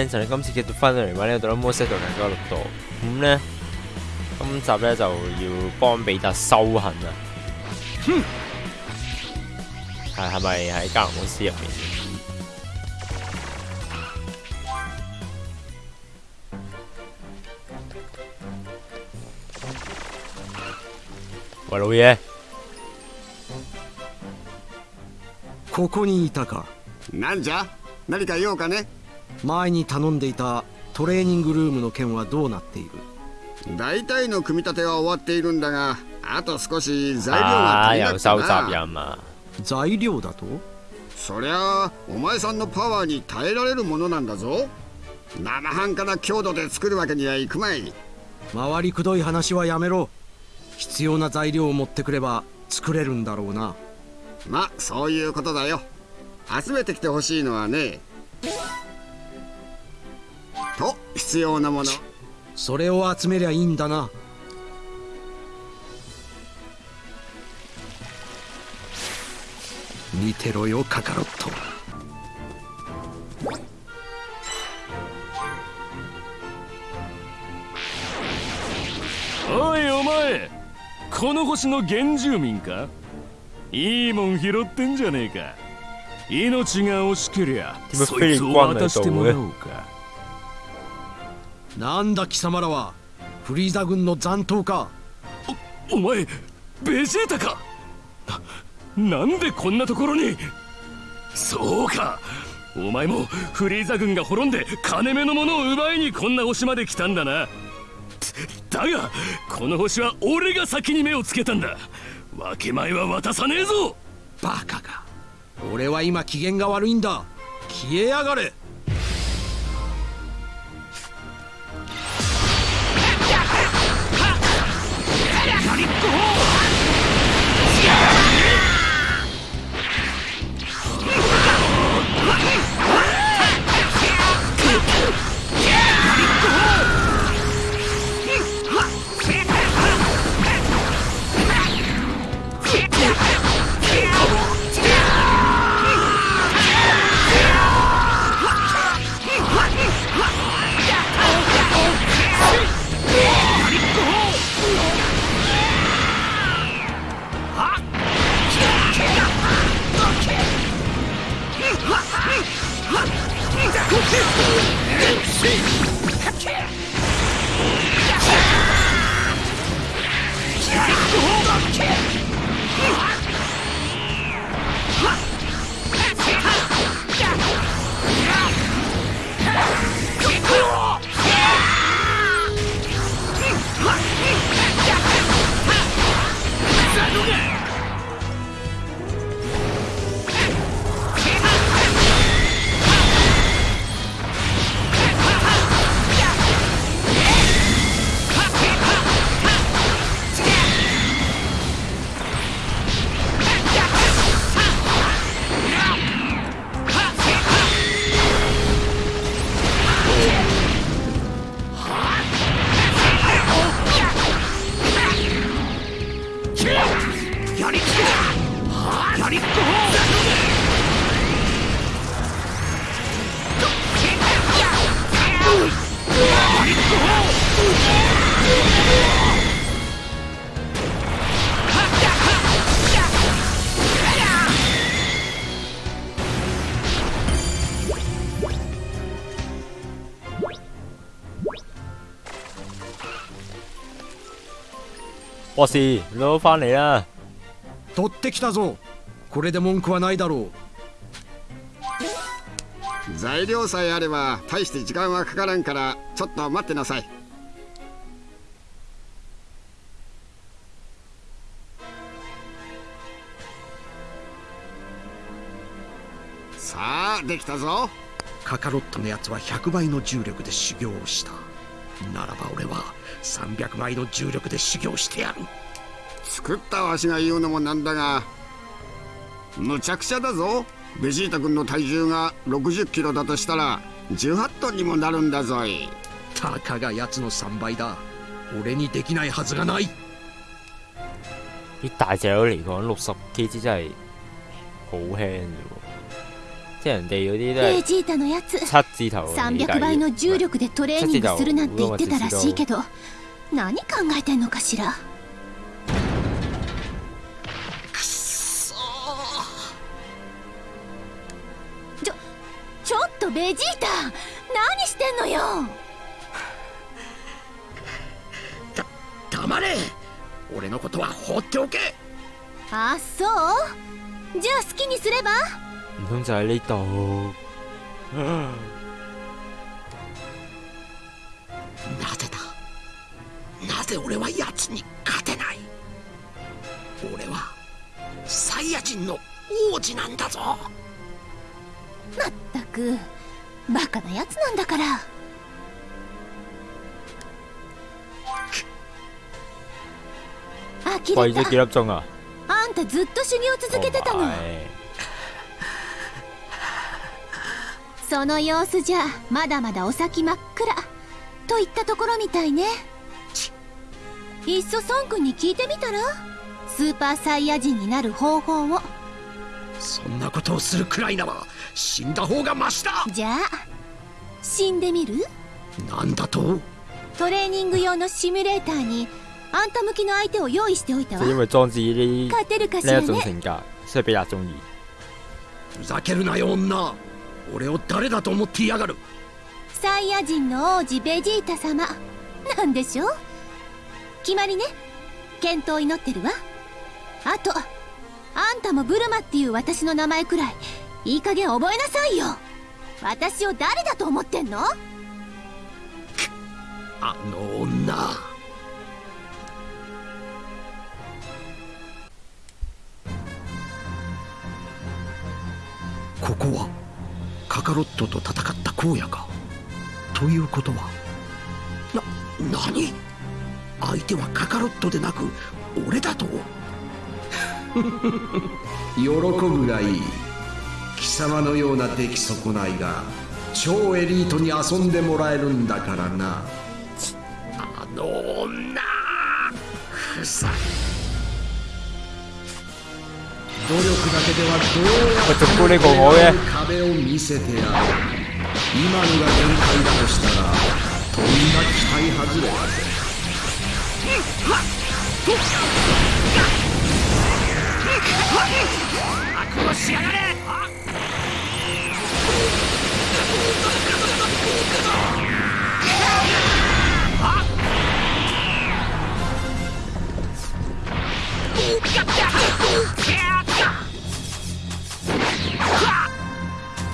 咧，就你今次嘅翻到嚟玩呢個《哆啦 A 夢》度能夠錄到，咁咧今集咧就要幫比特修行啊！係係咪喺加盟公司入面？喂，老嘢，ここにいたかなんじゃ何か用かね 前に頼んでいたトレーニングルームの件はどうなっている？大体の組み立ては終わっているんだがあと少し材料啊，が足りなくて又收集な任啊！材料だと？そりゃあお前さんのパワーに耐えられるものなんだぞ。生半可な強度で作るわけにはいくまい。回りくどい話はやめろ。必要な材料を持ってくれば作れるんだろうな。まそういうことだよ。集めてきてほしいのはねと必要なもの。それを集めりゃいいんだな。見てろよカカロット。おいお前。この星の原住民か？いいもん拾ってんじゃねえか。命が惜しけりゃそいつを渡してもらおうかなんだ貴様らはフリーザ軍の残党か？お前ベジータか？ななんでこんなところに？そうかお前もフリーザ軍が滅んで金目のものを奪いにこんな星まで来たんだな。だがこの星は俺が先に目をつけたんだ。分け前は渡さねえぞ。バカか。俺は今機嫌が悪いんだ。消えやがれ博士，你都翻嚟啦！取ってきたぞ。これで文句はないだろう。材料さえあれば大して時間はかからんからちょっと待ってなさい。さあできたぞ。カカロットのやつは100倍の重力で修行をした。ならば俺は300倍の重力で修行してやる。作ったわしが言うのもなんだがむちゃくちゃだぞ。ベジータ君の体重が60キロだとしたら18トンにもなるんだぞい。たかがやつの3倍だ。俺にできないはずがない。啲大隻佬嚟講，六十 kg 真係好輕啫喎。即係人哋嗰啲都係ベジータのやつ。七字頭嗰啲300倍の重力でトレーニングするなんて言ってたらしいけど何考えてんのかしら？ちょちょっとベジータ何してんのよ？黙れ。俺のことは放っておけ。あそう？じゃあ好きにすれば？唔通就喺呢度？なぜだなぜ俺は奴に勝てない俺はサイヤ人の王子なんだぞまったくバカなやつなんだから呆貴咗れた幾粒鐘啊？あんたずっと修行続けてたのその様子じゃまだまだお先真っ暗といったところみたいね。いっそ孫君に聞いてみたら？スーパーサイヤ人になる方法を。そんなことをするくらいなら死んだ方がマシだ。じゃあ死んでみる？なんだと？トレーニング用のシミュレーターにあんた向きの相手を用意しておいたわ。勝てるかしらね。性格，所以比較中意。ふざけるなよ女俺を誰だと思っていやがる？サイヤ人の王子ベジータ様。なんでしょう？決まりね。健闘を祈ってるわ。あとあんたもブルマっていう私の名前くらいいい加減覚えなさいよ。私を誰だと思ってんの？あの女。ここは？カカロットと戦った荒野か？ということは？な何？相手はカカロットでなく俺だと？喜ぶがいい。貴様のような出来損ないが超エリートに遊んでもらえるんだからな。あの女ふざ努力だけではどうや喂，仲高呢個我嘅，壁を見せてやる今のが限界だとしたらとんだ期待外れだぜ哇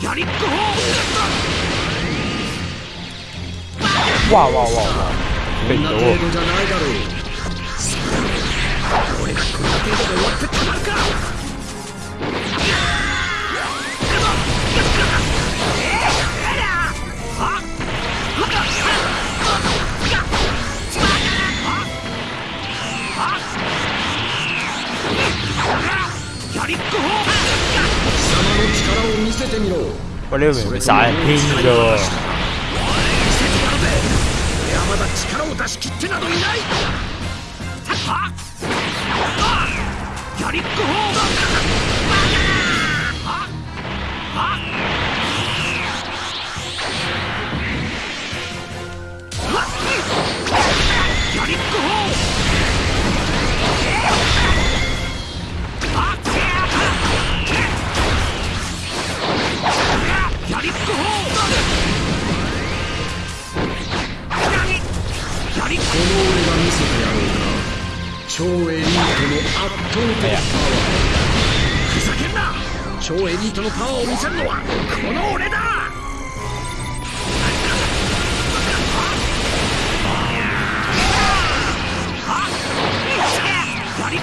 やりっ！こんな避到喎，程度じゃないだろう。貴様の喂，呢個明明殺人篇超エリートの圧倒的パワふざけんな超エリートのパワーを見せるのはこの俺だやりっ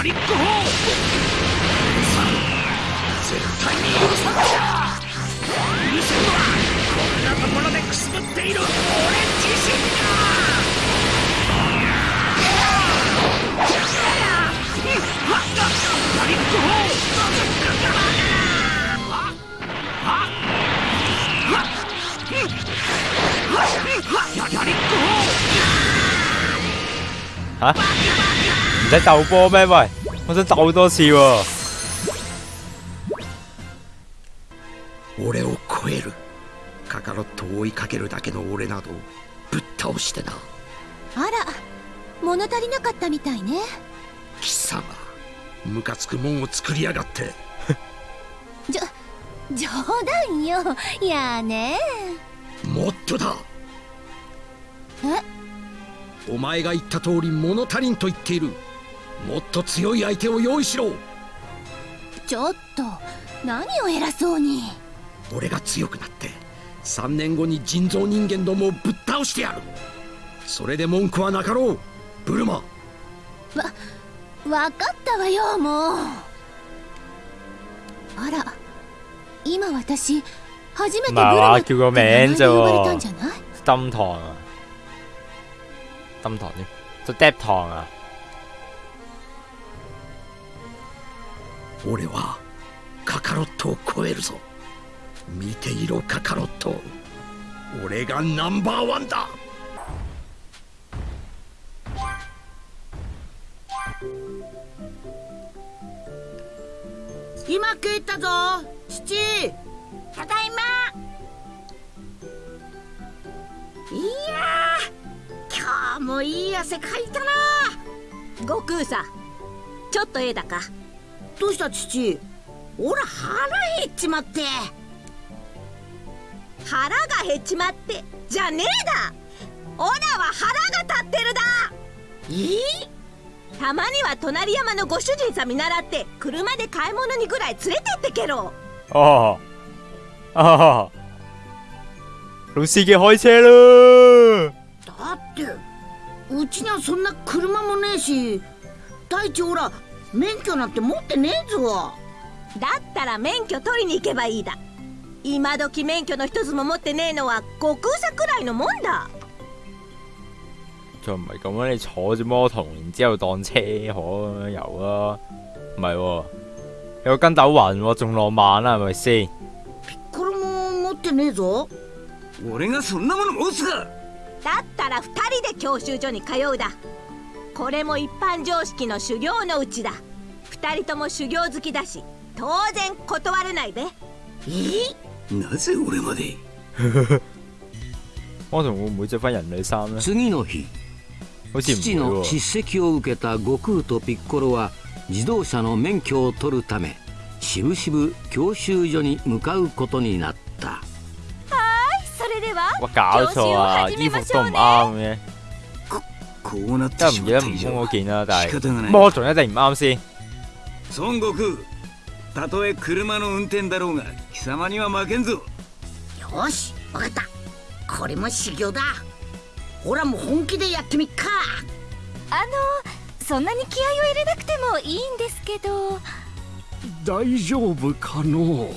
ガリック砲さ絶対に許さんぞ許せるのはこんなところでくすぶっている俺自身だガリッ使鬥波咩？喂，我想鬥多次喎。俺を超える。カカロットを追いかけるだけの俺などぶっ倒してな。あら物足りなかったみたいね。貴様ムカつくもんを作りやがって。じょ冗談よ。やあねもっとだ。え？お前が言った通り物足りんと言っているもっと強い相手を用意しろ。ちょっと何を偉そうに。俺が強くなって3年後に人造人間どもをぶっ倒してやる。それで文句はなかろうブルマ。わ分かったわよもう。あら今私初めてブルまあマって名名前で啫呼ばれた喎んじゃない？tâm 堂啊，tâm 堂添，就 dep 堂啊。俺はカカロットを超えるぞ。見ていろカカロット。俺がナンバーワンだ。今帰ったぞ。父。ただいま。いやー。今日もいい汗かいたな。悟空さんちょっとええだかどうした父？おら腹減っちまって。腹が減っちまって。じゃねえだ。オラは腹が立ってるだ。え？ー、たまには隣山のご主人さん見習って車で買い物にぐらい連れてってけろ。哦，啊，老司機開車啦！だってうちにはそんな車もねえし大地おら免許なんて持ってねえぞだったら免許取りに行けばいいだ今時免許の一つも持ってねえのは悟空さくらいのもんだ仲唔係咁啊？你坐住摩托，然之後當車河咁樣遊啊？唔係喎，有個筋斗雲喎，仲浪漫啦，係咪先？これも持ってねえぞ俺がそんなもの持つかだったら2人で教習所に通うだこれも一般常識の修行のうちだ2人とも修行好きだし当然断れないべえ？なぜ俺まで？摩托會唔會着翻人類衫咧？次の日父の。叱責を受けた悟空とピッコロは自動車の免許を取るためしぶしぶ教習所に向かうことになったそれでは哇！搞錯啊！衣服都唔啱嘅，こうなってしまった以上空嗰件啦，但係仕方がない。摩托一定唔啱先。孫悟空たとえ車の運転だろうが貴様には負けんぞ。よしわかった。これも修行だ。おらも本気でやってみっか。あのそんなに気合を入れなくてもいいんですけど。大丈夫かの？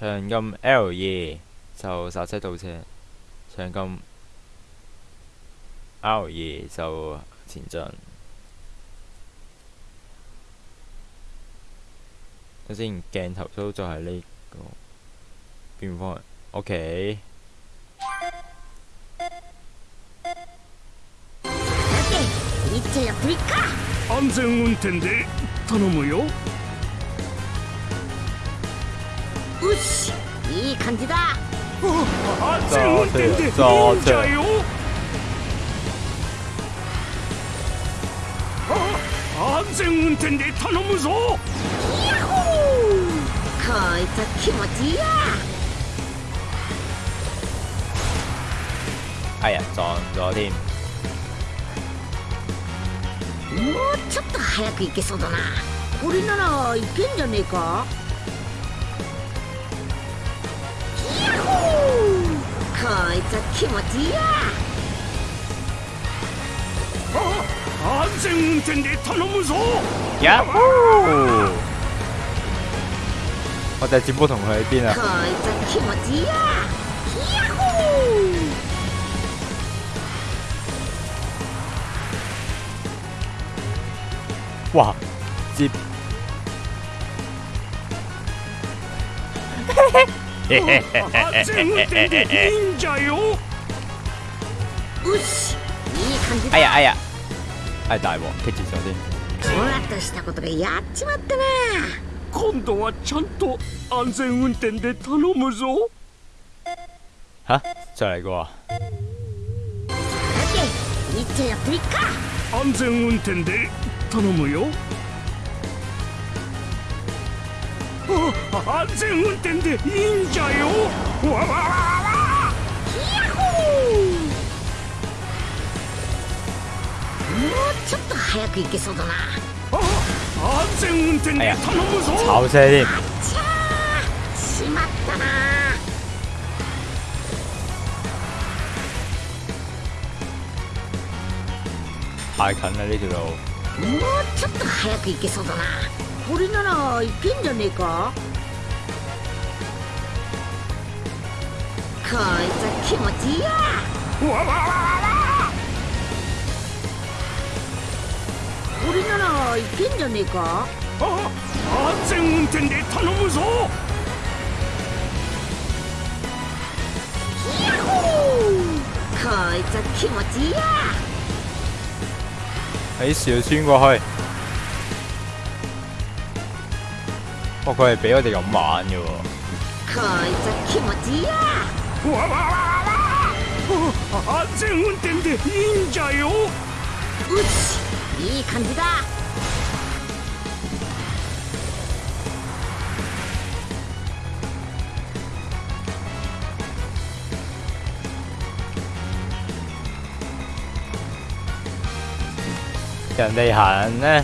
長撳 L 二就剎車倒車，長撳 R 二就前進。等先，鏡頭操作係呢、個變方向。OK，さていっちゃやってみっか安全運転で頼むよ よしいい感じだ。安全運転でいいんじゃよ。あ安全運転で頼むぞ。ヤッホー！こいつは気持ちいいや。哎呀撞咗添。もうちょっと早く行けそうだな。これならいけんじゃねえか？いつは気持ちいいや 安全運転で頼むぞ呀呼！我哋接波同佢喺邊啊こ？いつは気持ちいいや 安全運転でいいんじゃよ。よしいい感じだ哎呀哎呀！哎大鑊，棘住咗先。ふわっとしたことがやっちまったな。今度はちゃんと安全運転で頼むぞ。吓，再嚟個啊！さていっちゃやってみっか。安全運転で頼むよ安全運転でいいんじゃよ。わわわわわ。ヤッホー。もうちょっと早く行けそうだな。あ安全運転で頼むぞ。しまったな。太近啦呢條路。もうちょっと早く行けそうだなこれならいけんじゃねえか？こいつは気持ちいいや。わわわわわこれならいけんじゃねえか？あ安全運転で頼むぞ。ヤッホー！こいつは気持ちいいや。喺小穿過去。哦，佢係俾我哋咁玩嘅喎。こいつは気持ちいいやわわわわわ安全運転でいいんじゃようちいい感じだ人哋行咧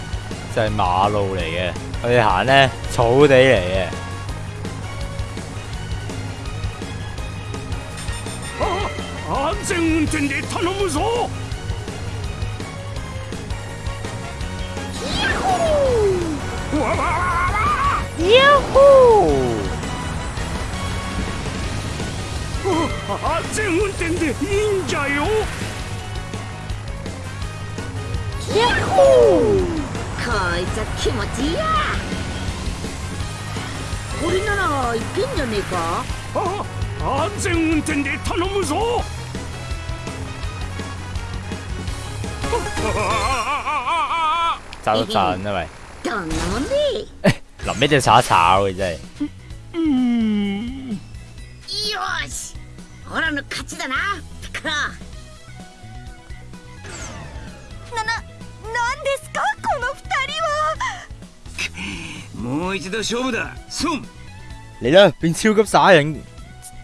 就係、馬路嚟嘅，我哋行咧 草地嚟嘅。あ安全運転で頼むぞ。わわわわわ安全運転でいいんじゃよ。こいつは気持ちいいやこれならいけんじゃねえか？あ安全運転で頼むぞ。よーしオラの勝ちだな。ピカなもう一度勝負だ。孫嚟啦，變超級耍人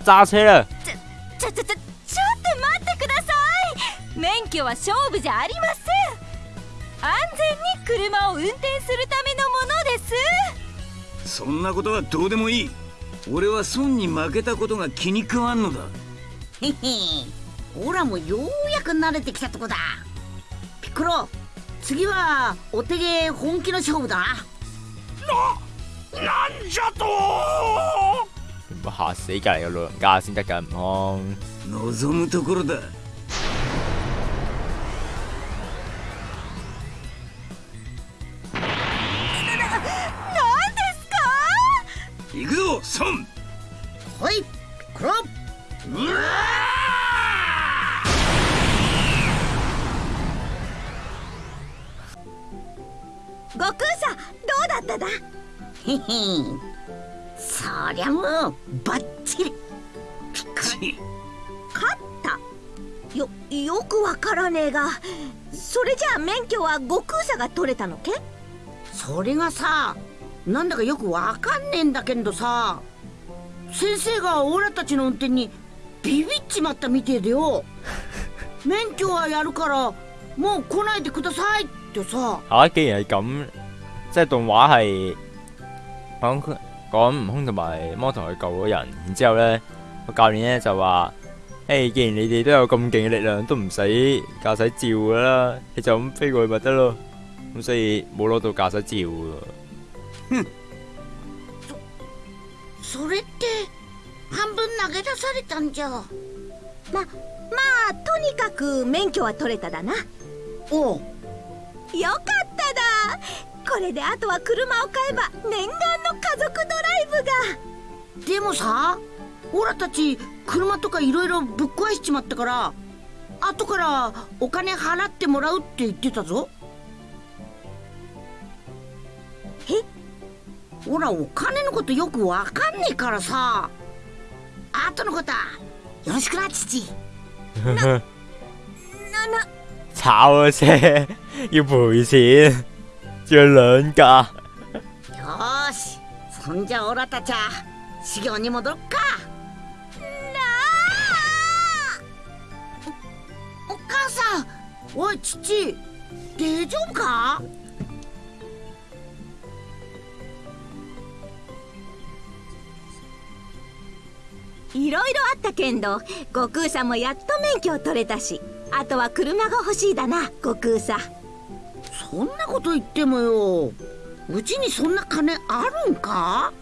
揸車啦！ちょちょちょちょっと待ってください。免許は勝負じゃありません。安全に車を運転するためのものです。そんなことはどうでもいい。俺は孫に負けたことが気に食わんのだ。へへオラもようやく慣れてきたとこだ。ピッコロ次はお手芸本気の勝負だ。ななんじゃと嚇死隔離嘅老人家先得㗎，唔通？望むところだ免許は悟空さんが取れたのけ？それがさなんだかよくわかんねえんだけどさ先生がオラたちの運転にビビっちまったみてえでよ。免許はやるからもう来ないでくださいってさ。嚇！既然係咁，即係動畫係講講悟空同埋魔童去救嗰人，然之後咧個教練咧就話誒，既然你哋都有咁勁嘅力量，都唔使駕駛照噶啦，你就咁飛過去咪得咯。咁所以冇攞到駕駛照喎。それって半分投げ出されたんじゃままあとにかく免許は取れただなおうよかっただこれであとは車を買えば念願の家族ドライブがでもさオラたち車とかいろいろぶっ壊しちまったから後からお金払ってもらうって言ってたぞ。え？ほらお金のことよくわかんねえからさ。後のことはよろしくな父。なな炒咗車要賠錢，仲要兩架。よーしそんじゃオラたちは修行に戻ろっかおい父大丈夫か？いろいろあったけんど悟空さんもやっと免許を取れたしあとは車が欲しいだな悟空さん。そんなこと言ってもよ。うちにそんな金あるんか？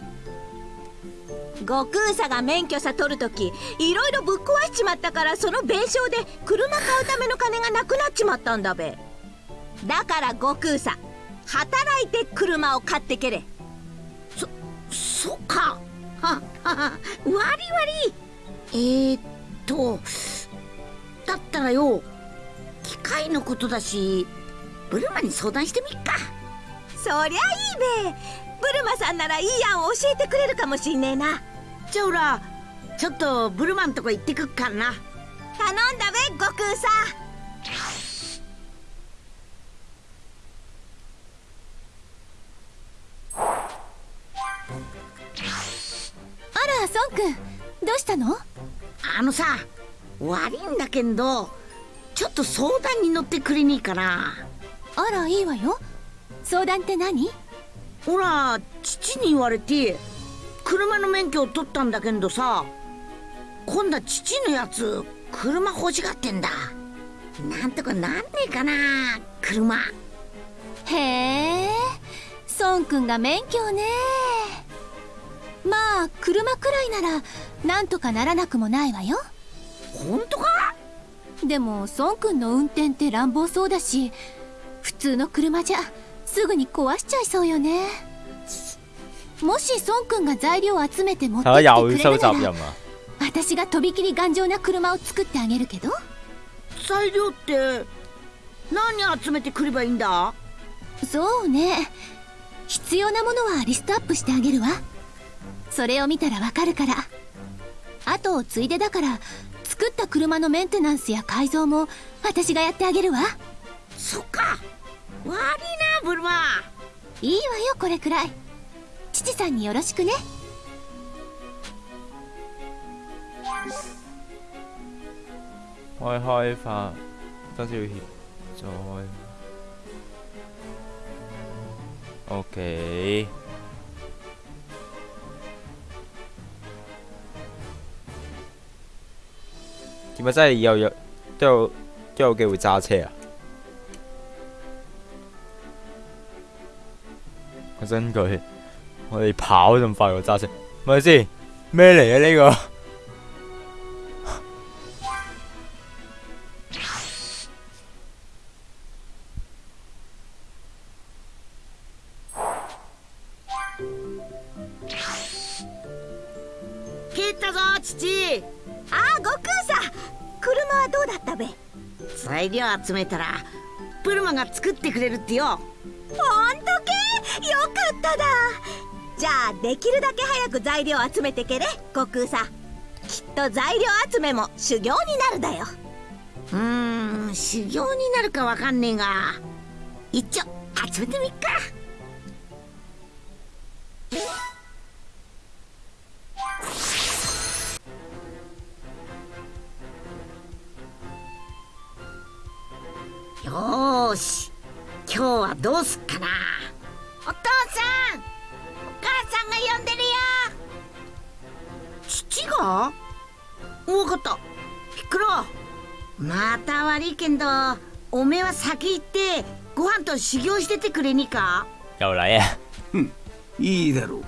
悟空さんが免許さ取るときいろいろぶっ壊しちまったからその弁償で車買うための金がなくなっちまったんだべ。だから悟空さん働いて車を買ってけれ。そそっか。ははは割り割り。えー、っとだったらよ機械のことだしブルマに相談してみっか。そりゃいいべ。ブルマさんならいい案を教えてくれるかもしんねえな。じゃあほらちょっとブルマンとこ行ってくっからな。頼んだべ悟空さあら孫くんどうしたの？あのさ悪いんだけんどちょっと相談に乗ってくれねえかな。あらいいわよ。相談って何？ほら父に言われて車の免許を取ったんだけどさ今度は父のやつ車欲しがってんだ。なんとかなんねえかな車。へえ孫くんが免許ね。まあ車くらいならなんとかならなくもないわよ。本当か？でも孫くんの運転って乱暴そうだし普通の車じゃすぐに壊しちゃいそうよね。もし孫くんが材料を集めて持ってきてくれるなら！私がとびきり頑丈な車を作ってあげるけど。材料って何集めてくればいいんだ？そうね。必要なものはリストアップしてあげるわ。それを見たらわかるから。あとついでだから作った車のメンテナンスや改造も私がやってあげるわ。そっか悪いなブルマいいわよこれくらい父さんによろしくね開開發多少協助。OK。點解真係以後有都有都有機會揸車啊？我真佢，我哋跑咁快過揸車，咪先咩嚟嘅呢個？材料集めたらブルマが作ってくれるってよただ。じゃあできるだけ早く材料集めてけれ悟空さん。きっと材料集めも修行になるだよ。うーん修行になるかわかんねえが。一応集めてみっか。よし。今日はどうすっかな。わかったクロまた悪いけんどおめえは先行ってご飯と修行しててくれにか？又嚟啊！いいだろう。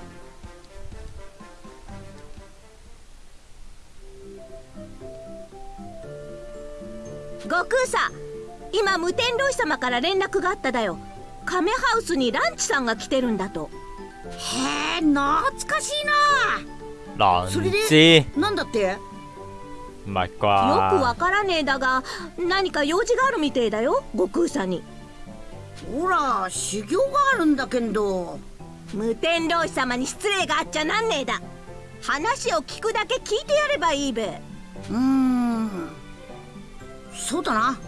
悟空さ今無天老師様から連絡があっただよ。亀ハウスにランチさんが来てるんだと。へえ懐かしい難それで知ななんだって？唔係よく啩？わからねえだが何か用事があるみてえだよ悟空さんに。ほら修行があるんだけんど。無天老師様に失礼があっちゃなんねえだ。話を聞くだけ聞いてやればいいべ。うーん。そうだな。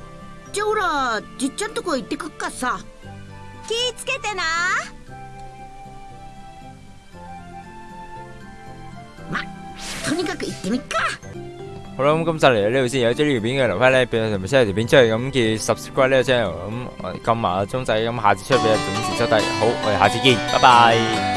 じゃあほらじっちゃんとこ行ってくっかさ。気ぃつけてなとにかく行ってみっか好啦，咁今集嚟到呢度先。有咗呢條片嘅留翻咧，俾我同埋 share 條片出去，咁記住 subscribe 呢個 channel，咁我哋撳埋個鐘仔，咁下次出俾你準時收睇。好，我哋下次見，拜拜。